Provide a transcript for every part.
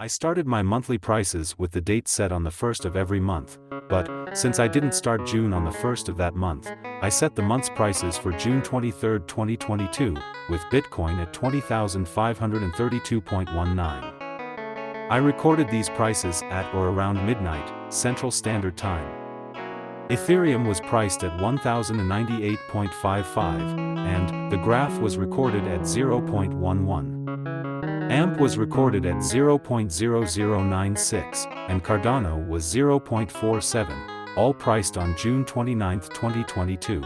I started my monthly prices with the date set on the 1st of every month, but, since I didn't start June on the 1st of that month, I set the month's prices for June 23, 2022, with Bitcoin at 20,532.19. I recorded these prices at or around midnight, Central Standard Time. Ethereum was priced at 1098.55, and the graph was recorded at 0.11. AMP was recorded at 0.0096, and Cardano was 0.47, all priced on June 29, 2022.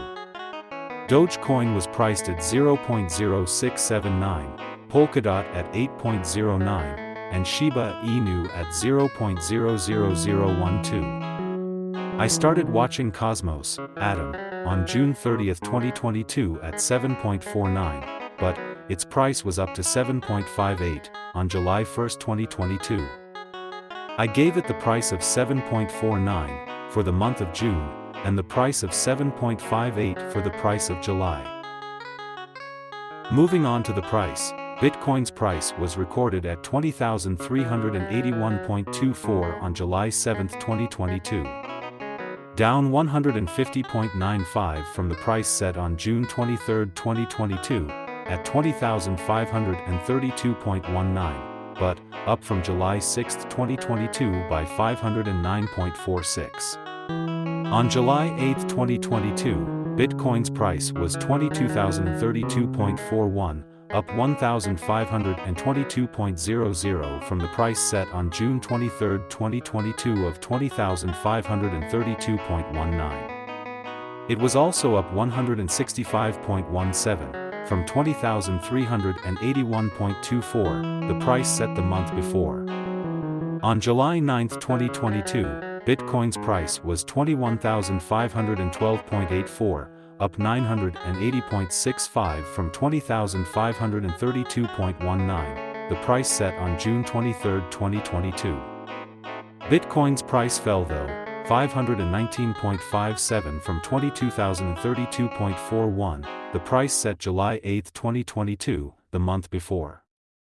Dogecoin was priced at 0.0679, Polkadot at 8.09, and Shiba Inu at 0.00012. I started watching Cosmos, Atom, on June 30, 2022 at 7.49, but, its price was up to 7.58, on July 1, 2022. I gave it the price of 7.49, for the month of June, and the price of 7.58 for the price of July. Moving on to the price, Bitcoin's price was recorded at 20,381.24 on July 7, 2022. Down 150.95 from the price set on June 23, 2022, at 20,532.19, but, up from July 6, 2022 by 509.46. On July 8, 2022, Bitcoin's price was 22,032.41, up 1,522.00 from the price set on June 23, 2022 of 20,532.19. It was also up 165.17 from 20,381.24, the price set the month before. On July 9, 2022, Bitcoin's price was 21,512.84, up 980.65 from 20,532.19, the price set on June 23, 2022. Bitcoin's price fell though, 519.57 from 22,032.41, the price set July 8, 2022, the month before.